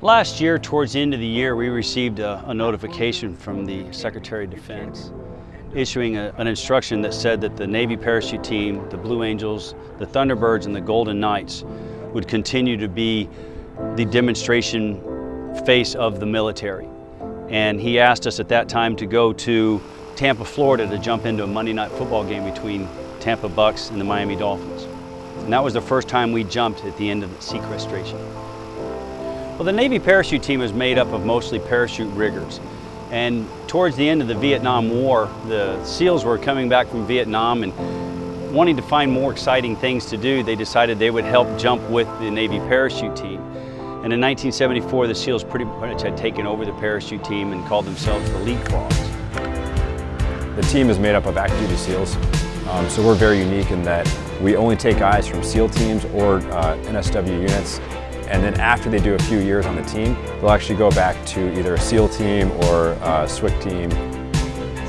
Last year, towards the end of the year, we received a, a notification from the Secretary of Defense issuing a, an instruction that said that the Navy parachute team, the Blue Angels, the Thunderbirds, and the Golden Knights would continue to be the demonstration face of the military. And he asked us at that time to go to Tampa, Florida to jump into a Monday night football game between Tampa Bucs and the Miami Dolphins. And that was the first time we jumped at the end of the sequestration. Well, the Navy parachute team is made up of mostly parachute riggers. And towards the end of the Vietnam War, the SEALs were coming back from Vietnam and wanting to find more exciting things to do, they decided they would help jump with the Navy parachute team. And in 1974, the SEALs pretty much had taken over the parachute team and called themselves the Leapfrogs. The team is made up of active duty SEALs, um, so we're very unique in that we only take guys from SEAL teams or uh, NSW units and then after they do a few years on the team, they'll actually go back to either a SEAL team or a SWCC team.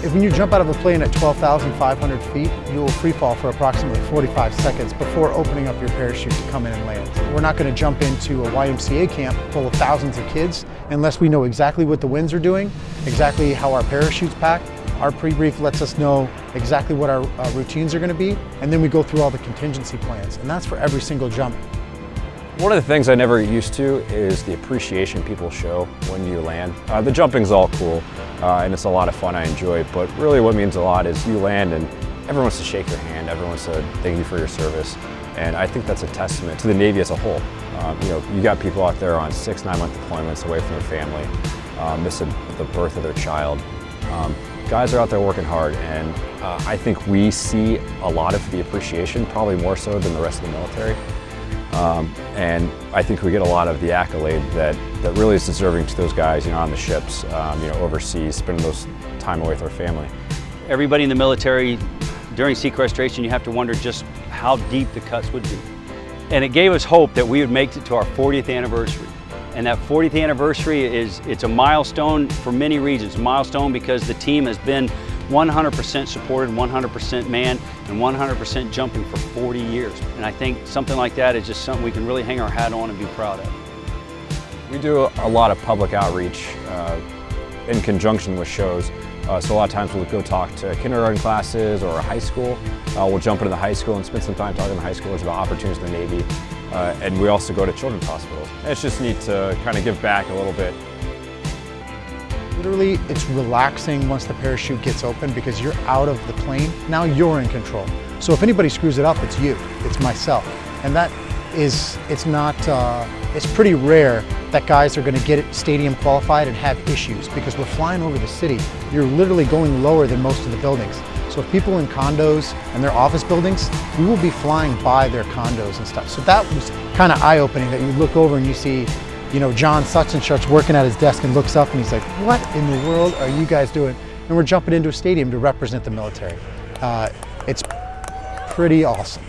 If when you jump out of a plane at 12,500 feet, you will free fall for approximately 45 seconds before opening up your parachute to come in and land. We're not going to jump into a YMCA camp full of thousands of kids unless we know exactly what the winds are doing, exactly how our parachute's packed. Our pre-brief lets us know exactly what our uh, routines are going to be, and then we go through all the contingency plans, and that's for every single jump. One of the things I never used to is the appreciation people show when you land. Uh, the jumping's all cool uh, and it's a lot of fun, I enjoy it, but really what means a lot is you land and everyone wants to shake your hand, everyone wants to thank you for your service. And I think that's a testament to the Navy as a whole. Um, you know, you got people out there on six, nine month deployments away from their family, uh, missing the birth of their child. Um, guys are out there working hard and uh, I think we see a lot of the appreciation, probably more so than the rest of the military. Um, and I think we get a lot of the accolade that, that really is deserving to those guys, you know, on the ships, um, you know, overseas, spending those time away with their family. Everybody in the military, during sequestration, you have to wonder just how deep the cuts would be. And it gave us hope that we would make it to our 40th anniversary. And that 40th anniversary is, it's a milestone for many reasons. A milestone because the team has been 100% supported, 100% manned, and 100% jumping for 40 years. And I think something like that is just something we can really hang our hat on and be proud of. We do a lot of public outreach uh, in conjunction with shows. Uh, so a lot of times we'll go talk to kindergarten classes or a high school. Uh, we'll jump into the high school and spend some time talking to high schoolers about opportunities in the Navy. Uh, and we also go to children's hospitals. it's just neat to kind of give back a little bit Literally, it's relaxing once the parachute gets open because you're out of the plane. Now you're in control. So if anybody screws it up, it's you, it's myself. And that is, it's not, uh, it's pretty rare that guys are gonna get stadium qualified and have issues because we're flying over the city. You're literally going lower than most of the buildings. So if people in condos and their office buildings, we will be flying by their condos and stuff. So that was kind of eye-opening that you look over and you see you know, John such and such working at his desk and looks up and he's like, what in the world are you guys doing? And we're jumping into a stadium to represent the military. Uh, it's pretty awesome.